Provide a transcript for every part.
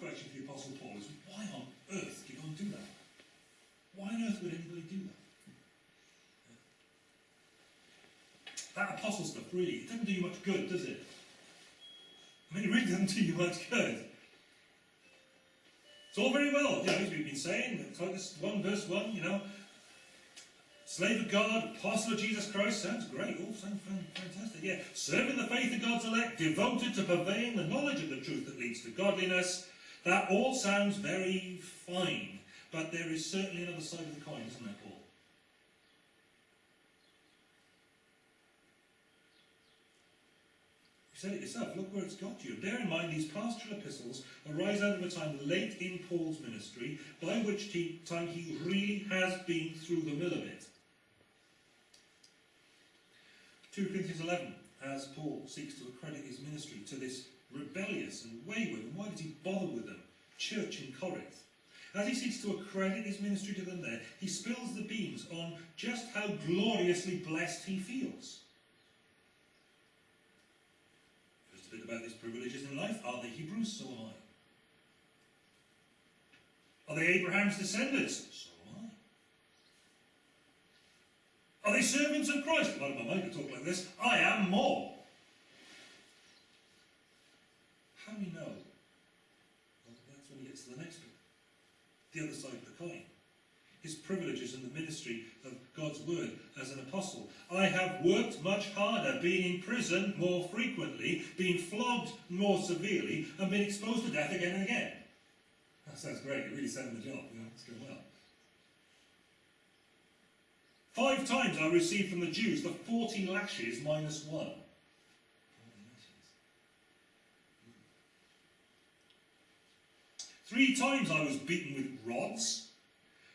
question for the Apostle Paul is, why on earth do you go and do that? Why on earth would anybody do that? That apostle stuff, really, it doesn't do you much good, does it? I mean, it really doesn't do you much good. It's all very well, you know, as we've been saying, Titus 1 verse 1, you know, slave of God, apostle of Jesus Christ, sounds great, all sounds fantastic, yeah. Serving the faith of God's elect, devoted to purveying the knowledge of the truth that leads to godliness, that all sounds very fine, but there is certainly another side of the coin, isn't there, Paul? You said it yourself, look where it's got you. Bear in mind these pastoral epistles arise out of a time late in Paul's ministry, by which time he really has been through the mill of it. 2 Corinthians 11, as Paul seeks to accredit his ministry to this rebellious and wayward, and why did he bother with them? Church in Corinth. As he seeks to accredit his ministry to them there, he spills the beans on just how gloriously blessed he feels. Just a bit about his privileges in life. Are they Hebrews? So am I. Are they Abraham's descendants? So am I. Are they servants of Christ? Well, my mind to talk like this. I am more. How do we know? Well, that's when he gets to the next bit. The other side of the coin his privileges in the ministry of God's word as an apostle. I have worked much harder, been in prison more frequently, been flogged more severely, and been exposed to death again and again. That sounds great. It really set him the job. You know, it's going well. Five times I received from the Jews the 40 lashes minus one. Three times I was beaten with rods.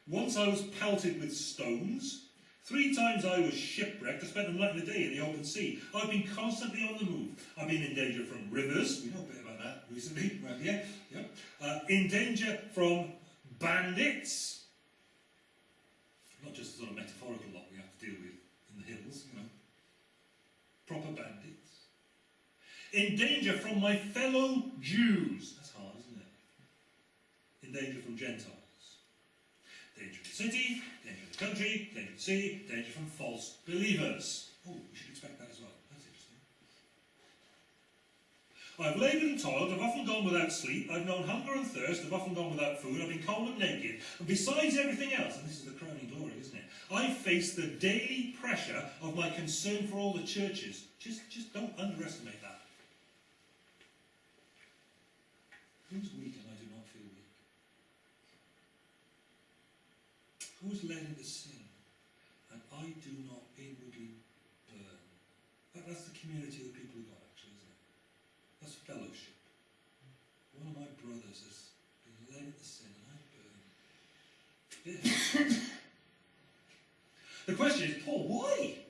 Once I was pelted with stones. Three times I was shipwrecked. I spent the night and the day in the open sea. I've been constantly on the move. I've been in danger from rivers. We know a bit about that recently, right here. Yeah. Uh, in danger from bandits. Not just the sort of metaphorical lot we have to deal with in the hills, you know. Proper bandits. In danger from my fellow Jews. That's hard, isn't it? In danger from Gentiles. Danger of the city, danger of the country, danger of the sea, danger from false believers. Oh, we should expect that as well. That's interesting. I've laboured and toiled, I've often gone without sleep, I've known hunger and thirst, I've often gone without food, I've been cold and naked, and besides everything else, and this is the crowning glory, isn't it? I face the daily pressure of my concern for all the churches. Just, just don't underestimate that. Who's weak and I do not feel weak? Who's led into sin? And I do not inwardly burn. That, that's the community of the people of God, actually, isn't it? That's fellowship. One of my brothers has been led into sin, and I burn. Yeah. the question is, Paul, why?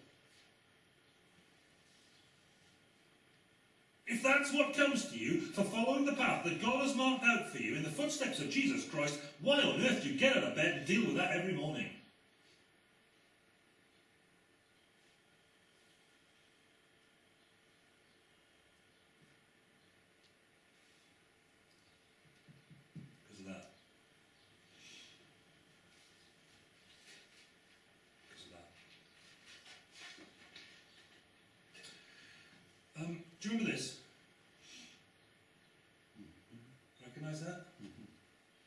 If that's what comes to you for following the path that God has marked out for you in the footsteps of Jesus Christ, why on earth do you get out of bed and deal with that every morning? Because of that. Because of that. Um, do you remember this? Recognise that?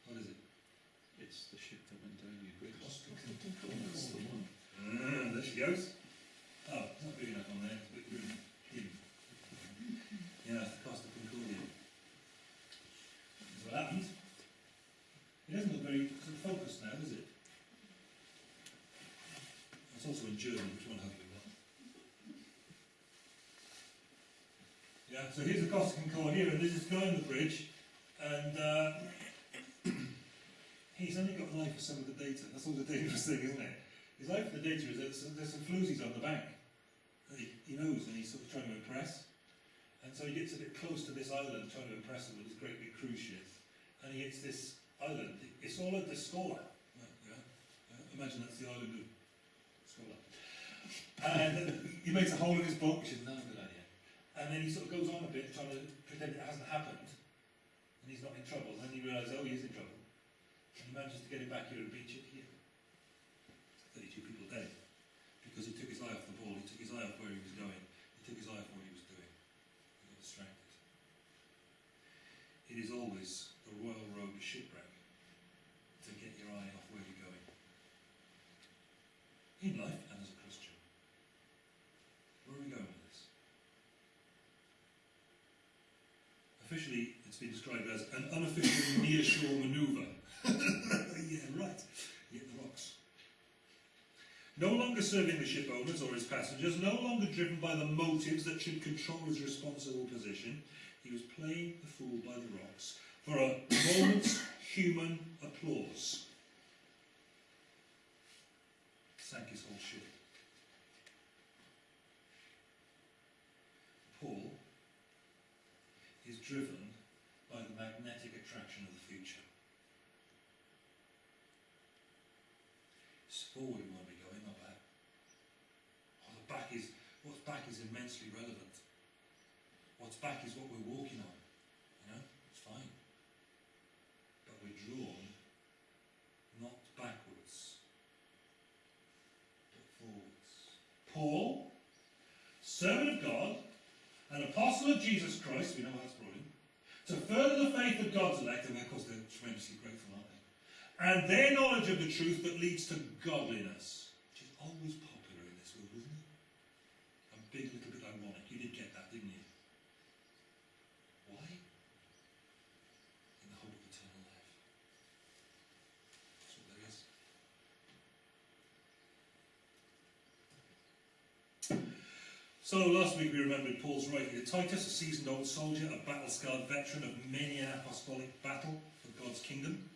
What is it? It's the ship that went down your bridge. That's the one. Ah, there she goes. Oh, not big enough on there. It's a bit room. hidden. Yeah, it's the Costa Concordia. That's what happened. It doesn't look very sort of focused now, does it? It's also in German, which one hopefully will. Yeah, so here's the Costa Concordia, and this is going the bridge, and uh, he's only got an eye for some of the data. That's all the dangerous thing, isn't it? His eye for the data is that there's, some floozies on the bank. that He, knows, and he's sort of trying to impress. And so he gets a bit close to this island, trying to impress them with his great big cruise ship. And he hits this island. It's all at the Scola. Yeah, yeah. Imagine that's the island of Scola. And he makes a hole in his boat, which is not a good idea. And then he sort of goes on a bit, trying to pretend it hasn't happened. and he's not in trouble. And then he realises, oh, he is in trouble. And he manages to get him back here and beat it here. 32 people dead. Because he took his eye off the ball, he took his eye off where he was going, he took his eye off what he was doing. He got distracted. It is always the royal road to shipwreck to get your eye off where you're going. In life and as a Christian. Where are we going with this? Officially, it's been described as an unofficial near-shore manoeuvre. yeah, right. Hit the rocks. No longer serving the ship owners or his passengers, no longer driven by the motives that should control his responsible position, he was playing the fool by the rocks for a moment's human applause. Sank his whole ship. Paul is driven by the magnetic attraction of the future. It's forward we want to be going, not back. Oh, the back is, what's back is immensely relevant. What's back is what we're walking on. You know, it's fine. But we're drawn not backwards, but forwards. Paul, servant of God, an apostle of Jesus Christ, we know that's him, to further the faith of God's elect, and of course they're tremendously grateful, aren't they? And their knowledge of the truth that leads to godliness, which is always popular in this world, isn't it? A big little bit ironic. You did get that, didn't you? Why? In the hope of eternal life. That's what there is. So last week we remembered Paul's writing to Titus, a seasoned old soldier, a battle-scarred veteran of many an apostolic battle for God's kingdom.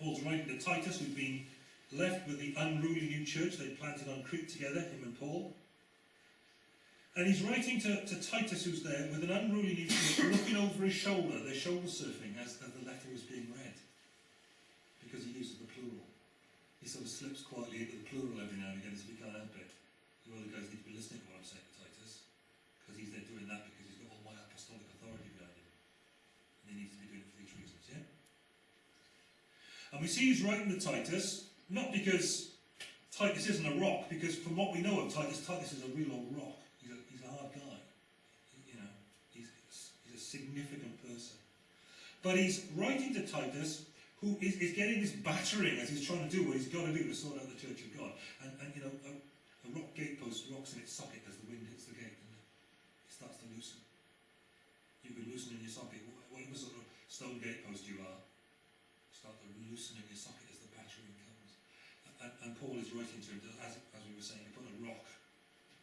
Paul's writing to Titus, who'd been left with the unruly new church they'd planted on Crete together, him and Paul. And he's writing to, to Titus, who's there, with an unruly new church, looking over his shoulder. They're shoulder surfing as, the letter is being read. Because he uses the plural. He sort of slips quietly into the plural every now and again as he can't help it. You other guys need to be listening to what I'm saying to Titus. Because he's there doing that because he's got all my apostolic authority behind him. And he needs to be doing it for these reasons, yeah? And we see he's writing to Titus, not because Titus isn't a rock, because from what we know of Titus, Titus is a real old rock. He's a, he's a hard guy. You know, he's, he's a significant person. But he's writing to Titus, who is, is getting this battering as he's trying to do what he's got to do to sort out the church of God. And, and you know, a rock gatepost rocks in its socket as the wind hits the gate, and it starts to loosen. You can loosen in your socket, wh- whatever sort of stone gatepost you are, start to loosen in your socket as the battering comes. And, and Paul is writing to him, as, as we were saying, put a rock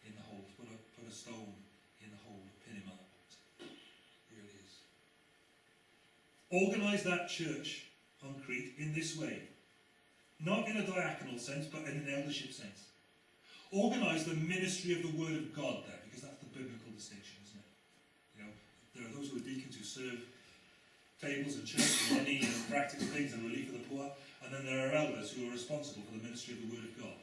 in the hole, put a, put a stone in the hole, pin him up. It is. Organise that church on Crete in this way. Not in a diaconal sense, but in an eldership sense. Organise the ministry of the Word of God there, because that's the biblical distinction, isn't it? You know, there are those who are deacons who serve tables and church and money and practical things and relief of the poor, and then there are elders who are responsible for the ministry of the Word of God.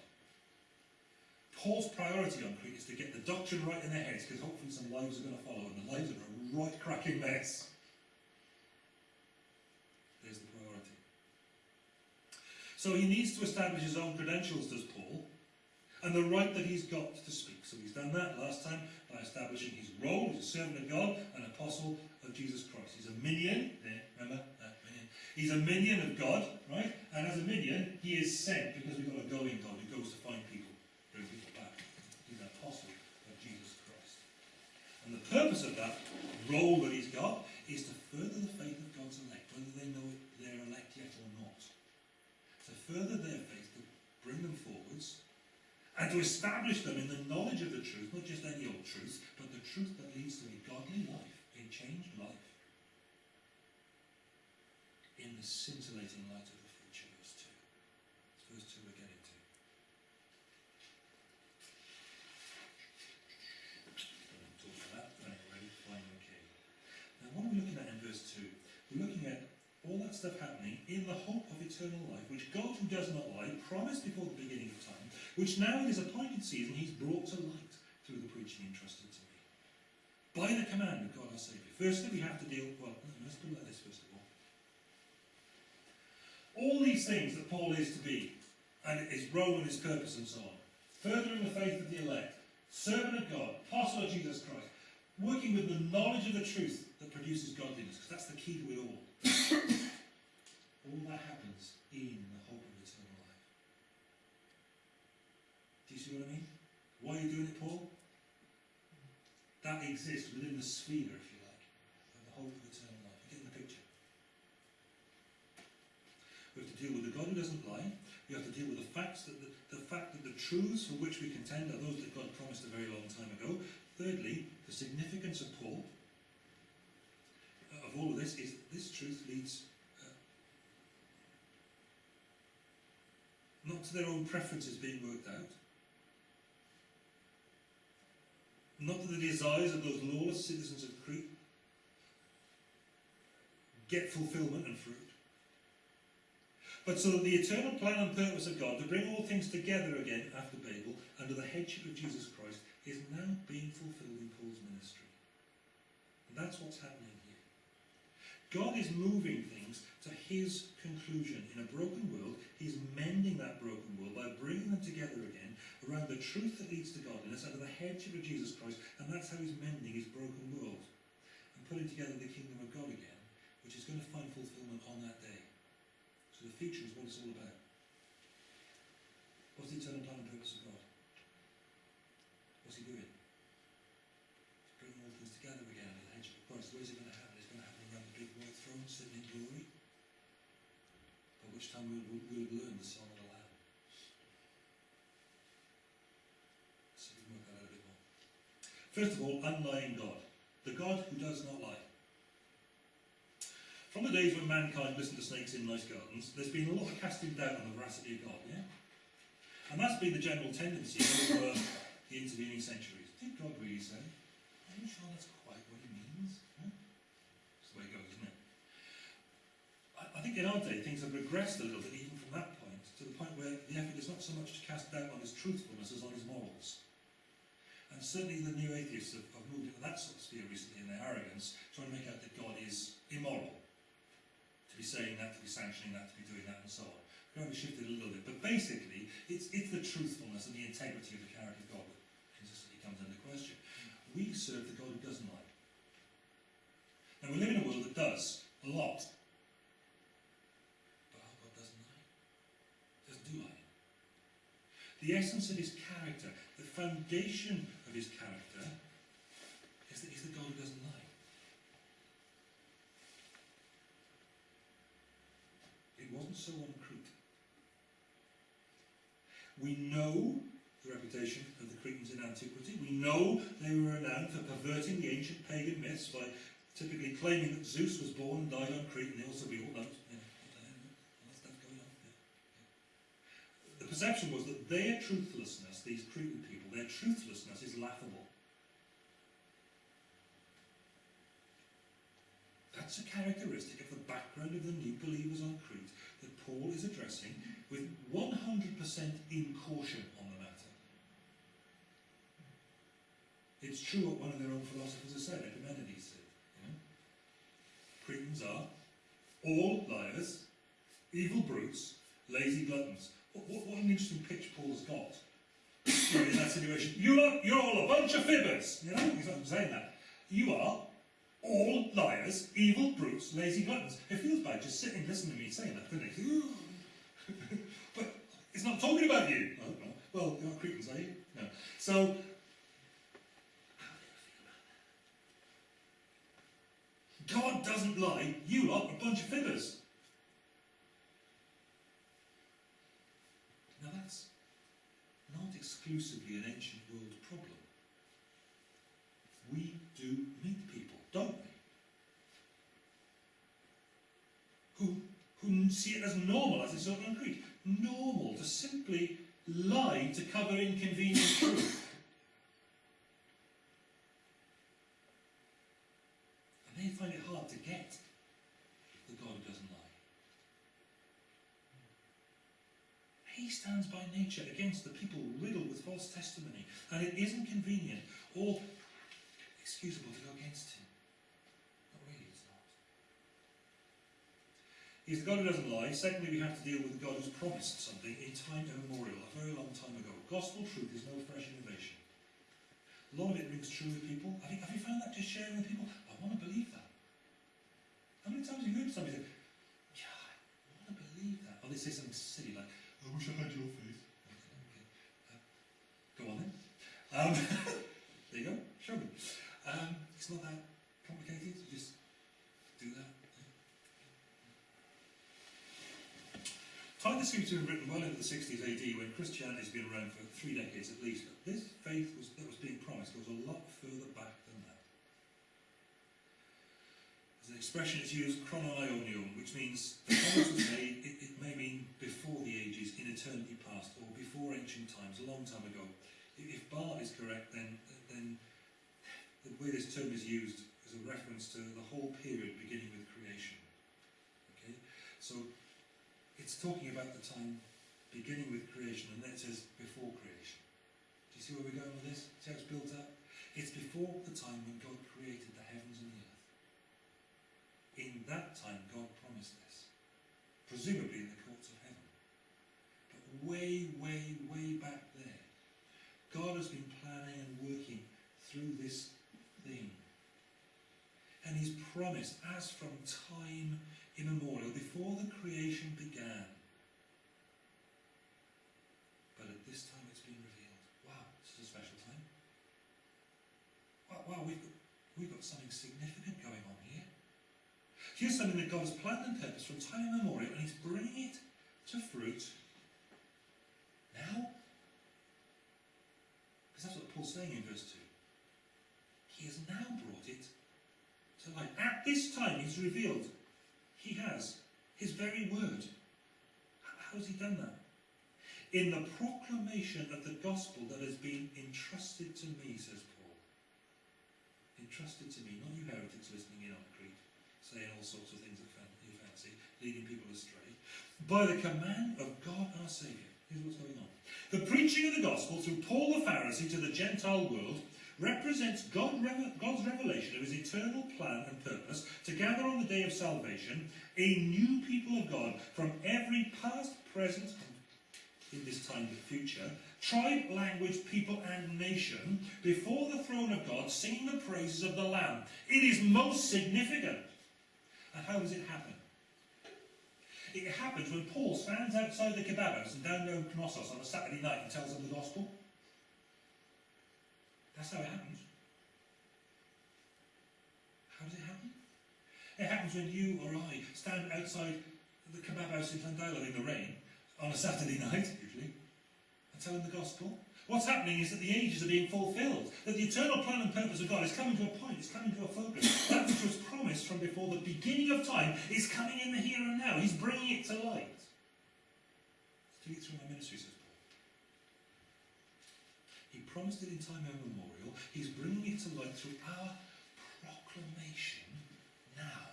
Paul's priority on Crete is to get the doctrine right in their heads, because hopefully some lives are going to follow, and the lives are a right cracking mess. There's the priority. So he needs to establish his own credentials, does Paul, and the right that he's got to speak. So he's done that last time by establishing his role as a servant of God, an apostle of Jesus Christ. He's a minion, there, remember? That minion. He's a minion of God, right? And as a minion, he is sent because we've got a going God who goes to find people, bring people back. He's an apostle of Jesus Christ. And the purpose of that role that he's got is to further the faith of God's elect, whether they know it, they're elect yet or not. To further their faith, to bring them forwards, and to establish them in the knowledge of the truth, not just any old truth, but the truth that leads to a godly life, a changed life, in the scintillating light of the future, verse 2. It's verse 2 we're getting to. Talk for that, right, ready, fine, okay. Now what are we looking at in verse 2? We're looking at all that stuff happening in the hope of eternal life, which God, who does not lie, promised before the beginning of time, which now in his appointed season he's brought to light through the preaching entrusted to me. By the command of God our Saviour. Firstly, we have to deal, well, let's it like this first of all. All these things that Paul is to be, and his role and his purpose and so on, furthering the faith of the elect, servant of God, apostle of Jesus Christ, working with the knowledge of the truth that produces godliness, because that's the key to it all. All that happens in the hope of eternal life. Do you see what I mean? Why are you doing it, Paul? That exists within the sphere, if you like, of the hope of eternal life. You get the picture? We have to deal with the God who doesn't lie. We have to deal with the facts that the, the fact that the truths for which we contend are those that God promised a very long time ago. Thirdly, the significance of Paul of all of this is this truth leads not to their own preferences being worked out, not to the desires of those lawless citizens of Crete get fulfillment and fruit, but so that the eternal plan and purpose of God to bring all things together again after Babel under the headship of Jesus Christ is now being fulfilled in Paul's ministry. And that's what's happening here. God is moving things to his conclusion. In a broken world, he's mending that broken world by bringing them together again around the truth that leads to godliness under the headship of Jesus Christ, and that's how he's mending his broken world and putting together the kingdom of God again, which is going to find fulfillment on that day. So the future is what it's all about. What's the eternal plan and purpose of God? What's he doing? He's bringing all things together again under the headship of Christ. Where's it going to happen? It's going to happen around the big white throne sitting in glory. By which time we'll, we'll, we'll learn the song of the Lamb. So we can work that out a bit more. First of all, unlying God. The God who does not lie. From the days when mankind listened to snakes in nice gardens, there's been a lot of casting doubt on the veracity of God, yeah? And that's been the general tendency over the intervening centuries. Did God really say? Are you sure that's quite what he means? Huh? That's the way it goes, isn't it? I, I think in our day things have regressed a little bit even from that point, to the point where the effort is not so much to cast doubt on his truthfulness as on his morals. And certainly the new atheists have, have moved into that sort of sphere recently in their arrogance, trying to make out that God is immoral. To be saying that, to be sanctioning that, to be doing that, and so on. We've only shifted a little bit, but basically, it's, it's the truthfulness and the integrity of the character of God that consistently comes under question. We serve the God who doesn't lie. Now, we live in a world that does, a lot. But our God doesn't lie. Doesn't do lying. The essence of his character, the foundation of his character, is that he's the God who doesn't lie. It wasn't so on Crete. We know the reputation of the Cretans in antiquity. We know they were renowned for perverting the ancient pagan myths by typically claiming that Zeus was born and died on Crete, and they also, we all know, you know, all that stuff going on. Yeah, yeah. The perception was that their truthlessness, these Cretan people, their truthlessness is laughable. That's a characteristic of the background of the new believers on Crete that Paul is addressing with 100% in caution on the matter. It's true what one of their own philosophers has said, Epimenides said. You know? Cretans are all liars, evil brutes, lazy gluttons. What, what, what an interesting pitch Paul's got know, in that situation. You are, you're all a bunch of fibbers. You know, he's not saying that. You are all liars, evil brutes, lazy gluttons. It feels bad just sitting listening to me saying that, doesn't it? but it's not talking about you. Oh, no. Well, you're not Cretans, are you? No. So? God doesn't lie. You are a bunch of fibbers. Now that's not exclusively an ancient world problem. We do meet people, don't we? Who, who see it as normal, as it's so concrete. Normal to simply lie to cover inconvenient truth. And they find it hard to get the God who doesn't lie. He stands by nature against the people riddled with false testimony, and it isn't convenient or excusable to go against him. Not really, it's not. He's the God who doesn't lie. Secondly, we have to deal with the God who's promised something in time immemorial, a very long time ago. Gospel truth is no fresh innovation. A lot of it rings true with people. Have you, have you found that just sharing with people? I want to believe that. How many times have you heard somebody say, Yeah, I want to believe that? Or they say something silly like, I wish I had your uh, go on then. Um, there you go, show me. Um, it's not that complicated, you just do that. Titus seems to have written well into the 60s AD when Christianity has been around for three decades at least. But this faith was, that was being promised goes a lot further back than that. There's an expression is used, chronon aionion, which means the promise was made, it, it may mean before the ages, in eternity past, or before ancient times, a long time ago. If, Bart is correct, then, then the way this term is used is a reference to the whole period beginning with creation. Okay? So it's talking about the time beginning with creation, and then it says before creation. Do you see where we're going with this? See how it's built up? It's before the time when God created the heavens and the earth. In that time, God promised this, presumably in the courts of way, way, way back there, God has been planning and working through this thing. And He's promised, as from time immemorial, before the creation began. But at this time it's been revealed. Wow, this is a special time. Wow, wow we've, got, we've got something significant going on here. Here's something that God has planned and purposed from time immemorial, and He's bringing it to fruit now. Because that's what Paul's saying in verse 2. He has now brought it to light. At this time, He's revealed he has. His very word. How has he done that? In the proclamation of the gospel that has been entrusted to me, says Paul. Entrusted to me, not you heretics listening in on Crete, saying all sorts of things that you fancy, leading people astray. By the command of God our Saviour. Here's what's going on. The preaching of the gospel through Paul the Pharisee to the Gentile world represents God, God's revelation of his eternal plan and purpose to gather on the day of salvation a new people of God from every past, present, in this time the future, tribe, language, people, and nation before the throne of God, singing the praises of the Lamb. It is most significant. And how does it happen? It happens when Paul stands outside the kebabos in Knossos on a Saturday night and tells them the gospel. That's how it happens. How does it happen? It happens when you or I stand outside the kebab house in Llandilo in the rain on a Saturday night, usually, and tell them the gospel. What's happening is that the ages are being fulfilled, that the eternal plan and purpose of God is coming to a point, it's coming to a focus. That which was promised from before the beginning of time is coming in the here and now. He's bringing Through my ministry, says Paul. He promised it in time immemorial. He's bringing it to light through our proclamation now.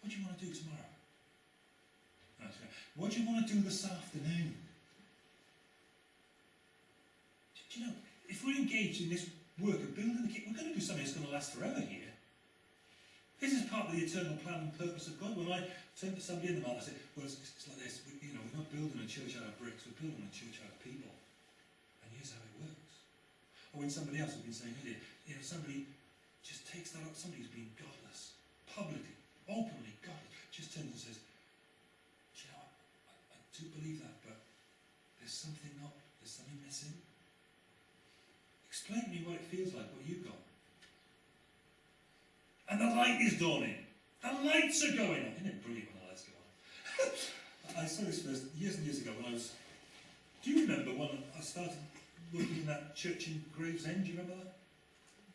What do you want to do tomorrow? What do you want to do this afternoon? Do you know, if we're engaged in this work of building the kingdom, we're going to do something that's going to last forever here. This is part of the eternal plan and purpose of God. When I turn to somebody in the mouth, I say, well, it's, it's like this. We, you know, we're not building a church out of bricks, we're building a church out of people. And here's how it works. Or when somebody else has been saying earlier, you know, somebody just takes that up, somebody who's been godless, publicly, openly godless, just turns and says, do you know, I, I, I do believe that, but there's something not, there's something missing. Explain to me what it feels like, what you've got. Light is dawning. The lights are going on. Isn't it brilliant when the lights go on? I saw this first years and years ago when I was. Do you remember when I started working in that church in Gravesend? Do you remember that?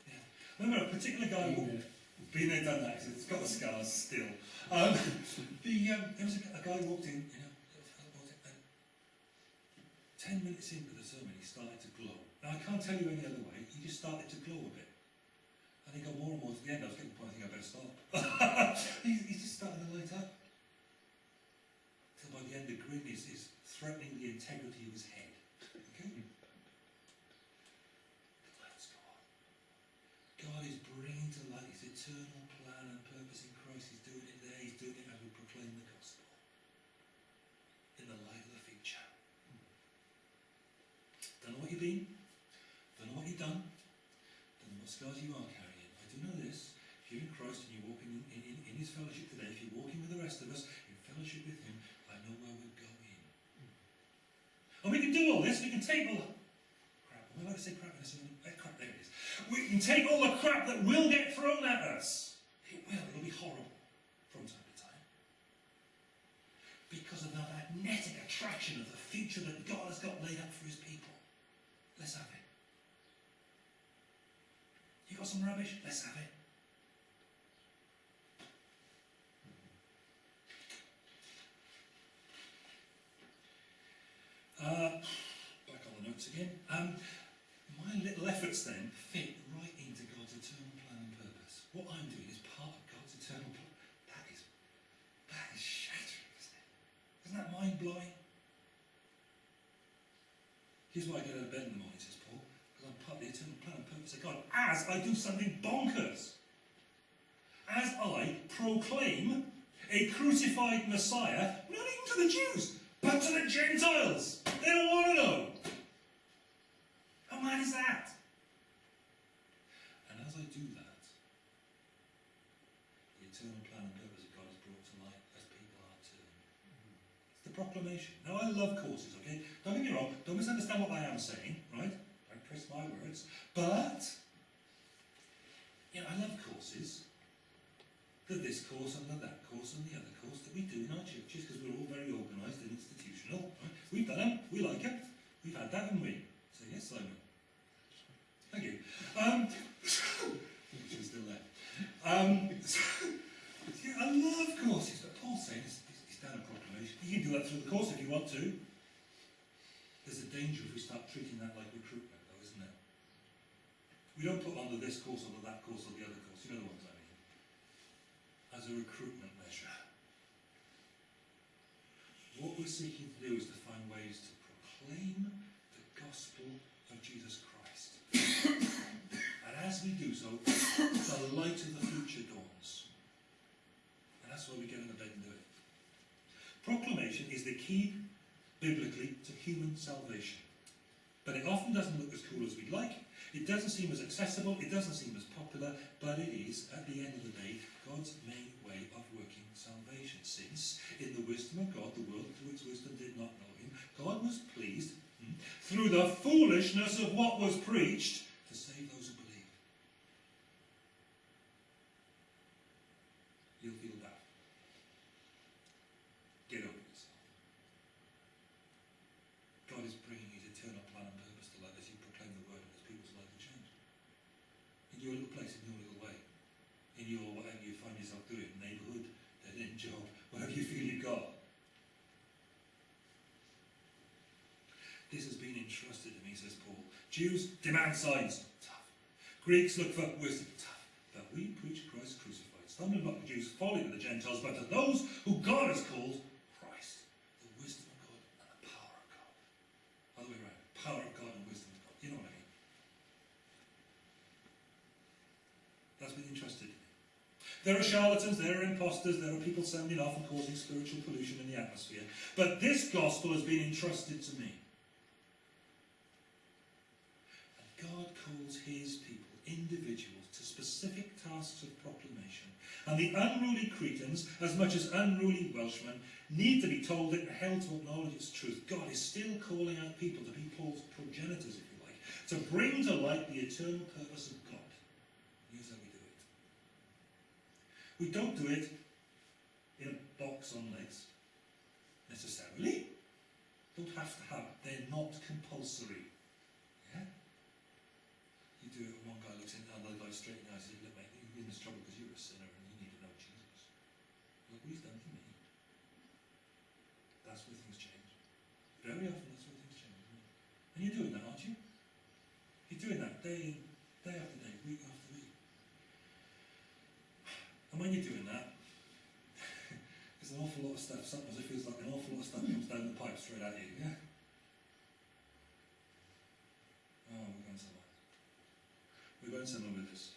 Yeah. I remember a particular guy walked. Been there, done that. It's got the scars still. Um, the um, there was a, a guy walked in. You know, ten minutes into the sermon, he started to glow. Now I can't tell you any other way. He just started to glow a bit. He got more and more to the end. I was getting to I think I better stop. he, he's just starting to light up. Till by the end the grin is, is threatening the integrity of his head. Okay? Hmm. The lights go on. God is bringing to light his eternal plan and purpose in Christ. He's doing it there. He's doing it as we proclaim the gospel. In the light of the future. Don't know what you've been. Don't know what you've done. Don't know what scars you are rest of us in fellowship with Him, I know where we're going. And we can do all this. We can take all crap. Am I allowed to say crap? Eh, crap, there it is. We can take all the crap that will get thrown at us. It will. It'll be horrible from time to time. Because of the magnetic attraction of the future that God has got laid up for His people. Let's have it. You got some rubbish? Let's have it. Uh, back on the notes again. Um, my little efforts then fit right into God's eternal plan and purpose. What I'm doing is part of God's eternal plan. That is, that is shattering, isn't it? Isn't that mind blowing? Here's why I get out of bed in the morning, says Paul, because I'm part of the eternal plan and purpose of God. As I do something bonkers. As I proclaim a crucified Messiah, not even to the Jews, but to the Gentiles. They don't want to know. How mad is that? And as I do that, the eternal plan and purpose of God is brought to light as people are too. It's the proclamation. Now, I love courses, okay? Don't get me wrong, don't misunderstand what I am saying, right? Don't twist my words. But, you know, I love courses. The this course and that course and the other course that we do in our churches because we're all very organised and institutional. Right? We've done them, we like it. We've had that, haven't we? So, yes, Simon. Thank you. Um, she's still there. Um, so, yeah, I love courses, but Paul's saying he's done a proclamation. You can do that through the course if you want to. There's a danger if we start treating that like recruitment, though, isn't there? We don't put under this course, under that course, or the other course. You know the ones. A recruitment measure. What we're seeking to do is to find ways to proclaim the gospel of Jesus Christ. and as we do so, the light of the future dawns. And that's why we get in the bed and do it. Proclamation is the key, biblically, to human salvation. But it often doesn't look as cool as we'd like. It doesn't seem as accessible. It doesn't seem as popular. But it is, at the end of the day, God's main way of working salvation. Since, in the wisdom of God, the world through its wisdom did not know him, God was pleased, hmm, through the foolishness of what was preached, to save those who believe. You'll feel that. Get over yourself. God is bringing his eternal plan and purpose to light as you proclaim the word and as people's lives are changed. In your little place, in your little way, in your whatever you find yourself doing, neighbourhood, in job, whatever you feel you've got. This has been entrusted to me, says Paul. Demand signs, tough. Greeks look for wisdom, tough. But we preach Christ crucified. Stumbling the Jews, folly to the Gentiles, but to those who God has called, Christ. The wisdom of God and the power of God. Other way around. Power of God and wisdom of God. You know what I mean? That's been me. There are charlatans, there are impostors, there are people sounding off and causing spiritual pollution in the atmosphere. But this gospel has been entrusted to me. And God calls his people, individuals, to specific tasks of proclamation. And the unruly Cretans, as much as unruly Welshmen, need to be told it and held to acknowledge its truth. God is still calling out people to be Paul's progenitors, if you like, to bring to light the eternal purpose of God. Here's how we do it. We don't do it in a box on legs, necessarily. Don't have to have, they're not compulsory. Do it one guy looks in another guy straight in the eyes and says, Look, mate, you're in this trouble because you're a sinner and you need to know Jesus. Look what he's done for me. That's where things change. Very often that's where things change. And you're doing that, aren't you? You're doing that day in, day after day, week after week. And when you're doing that, there's an awful lot of stuff, sometimes it feels like an awful lot of stuff comes down the pipe straight at you, yeah? Oh, we're going somewhere. We're going somewhere with this.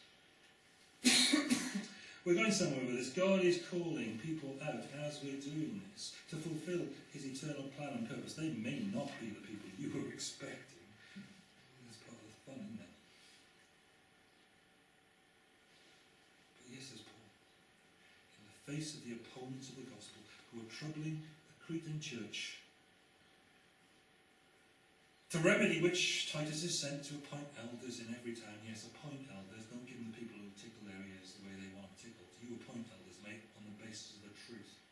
We're going somewhere with this. God is calling people out as we're doing this to fulfill his eternal plan and purpose. They may not be the people you were expecting. That's part of the fun, isn't it? But yes, says Paul, in the face of the opponents of the gospel who are troubling the Cretan church, to remedy which Titus is sent to appoint elders in every town. Yes, appoint elders. Don't give them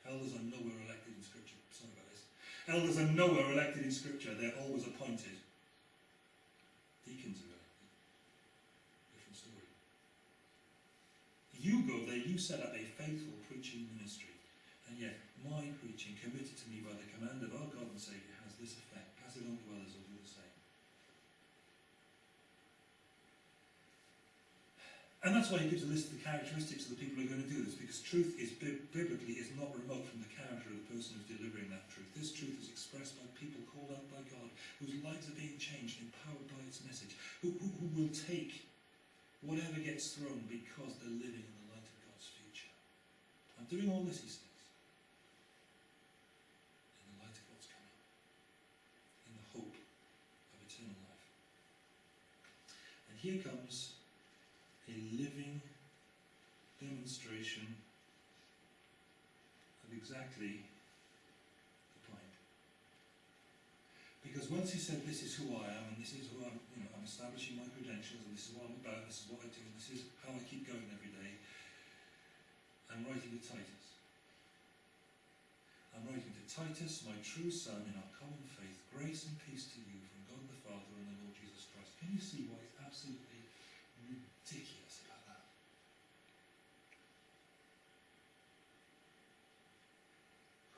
Elders are nowhere elected in Scripture. Sorry about this. Elders are nowhere elected in Scripture. They're always appointed. Deacons are elected. Different story. You go there, you set up a faithful preaching ministry. And yet, my preaching, committed to me by the command of our God and Saviour, has this effect. Pass it on to others or do the same. And that's why he gives a list of the characteristics of the people who are going to do this, because truth is biblically is not remote from the character of the person who's delivering that truth. This truth is expressed by people called out by God, whose lives are being changed, empowered by its message, who, who, who will take whatever gets thrown because they're living in the light of God's future. I'm doing all this, he says, in the light of what's coming, in the hope of eternal life. And here comes a living demonstration of exactly the point. Because once he said, This is who I am, and this is who I'm, you know, I'm establishing my credentials, and this is what I'm about, this is what I do, and this is how I keep going every day, I'm writing to Titus. I'm writing to Titus, my true son, in our common faith, grace and peace to you from God the Father and the Lord Jesus Christ. Can you see why it's absolutely ridiculous about that?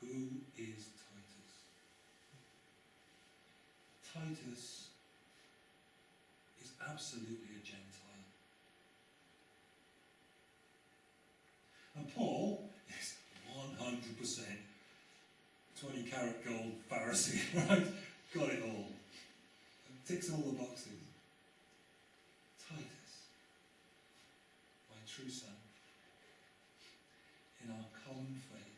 Who is Titus? Titus is absolutely a Gentile. And Paul is 100% 20 carat gold Pharisee, right? Got it all. And Ticks all the boxes. Titus, my true son, in our common faith,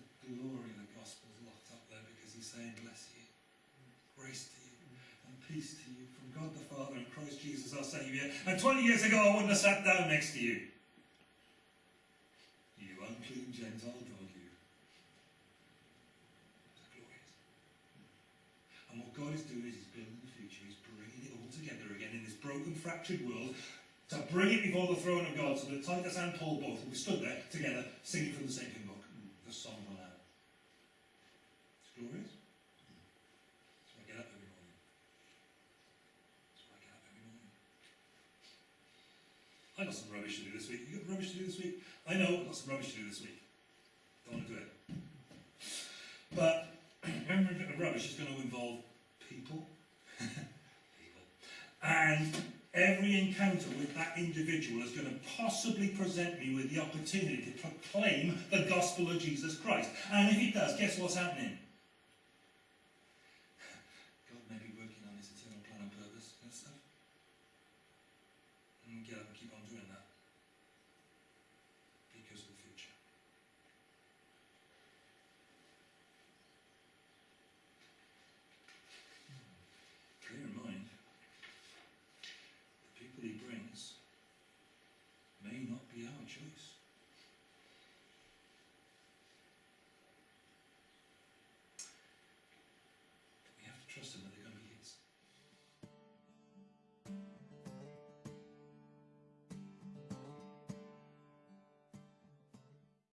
the glory of the gospel is locked up there because he's saying, Bless you, grace to you, and peace to you from God the Father and Christ Jesus our Saviour. And 20 years ago, I wouldn't have sat down next to you. You unclean Gentile dog, you. It's glorious. And what God is doing is He's building the future. He's bringing it all together again in this broken, fractured world to bring it before the throne of God so that Titus and Paul both will be stood there together singing from the same hymn book, the Song Lamb. It's glorious. So I get up every morning. So I get up every morning. I got some rubbish to do this week. You got rubbish to do this week? I know I've got some rubbish to do this week. Don't want to do it. But remember, the rubbish is going to involve people. people. And every encounter with that individual is going to possibly present me with the opportunity to proclaim the gospel of Jesus Christ. And if it does, guess what's happening?